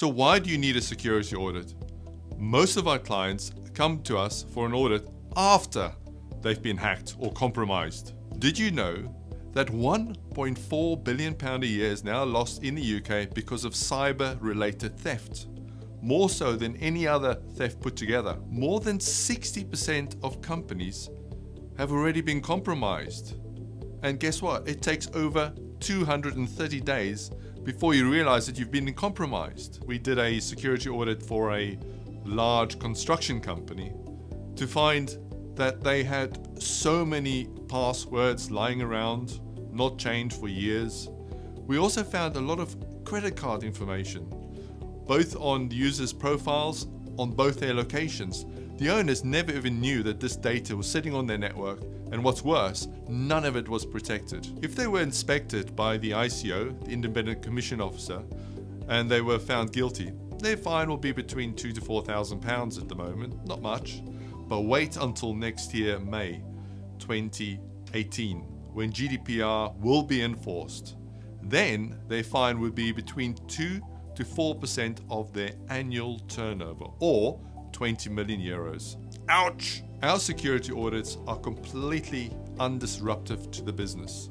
So why do you need a security audit? Most of our clients come to us for an audit after they've been hacked or compromised. Did you know that 1.4 billion pound a year is now lost in the UK because of cyber related theft? More so than any other theft put together. More than 60% of companies have already been compromised. And guess what? It takes over 230 days before you realize that you've been compromised. We did a security audit for a large construction company to find that they had so many passwords lying around, not changed for years. We also found a lot of credit card information, both on the users' profiles on both their locations. The owners never even knew that this data was sitting on their network, and what's worse, none of it was protected. If they were inspected by the ICO, the Independent Commission Officer, and they were found guilty, their fine will be between two to four thousand pounds at the moment, not much. But wait until next year, May 2018, when GDPR will be enforced. Then their fine would be between 2 to 4% of their annual turnover, or 20 million euros. Ouch! Our security audits are completely undisruptive to the business.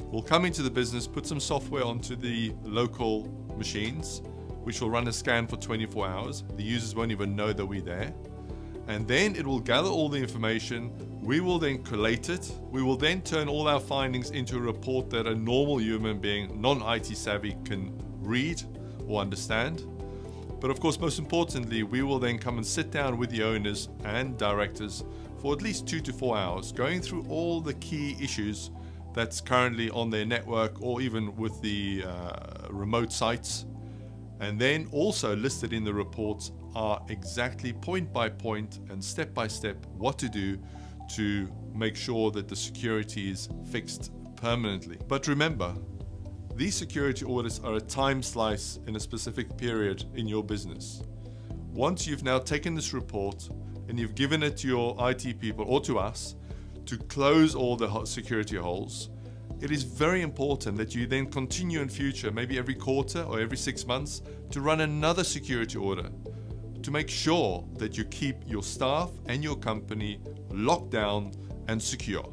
We'll come into the business, put some software onto the local machines, which will run a scan for 24 hours. The users won't even know that we're there. And then it will gather all the information. We will then collate it. We will then turn all our findings into a report that a normal human being, non IT savvy, can read or understand. But of course, most importantly, we will then come and sit down with the owners and directors for at least two to four hours, going through all the key issues that's currently on their network or even with the uh, remote sites. And then also listed in the reports are exactly point by point and step by step what to do to make sure that the security is fixed permanently. But remember, these security audits are a time slice in a specific period in your business. Once you've now taken this report and you've given it to your IT people or to us to close all the security holes, it is very important that you then continue in future, maybe every quarter or every six months, to run another security audit to make sure that you keep your staff and your company locked down and secure.